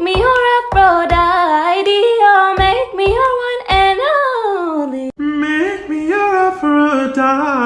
Make me your Aphrodite Oh, make me your one and only. Make me your Aphrodite.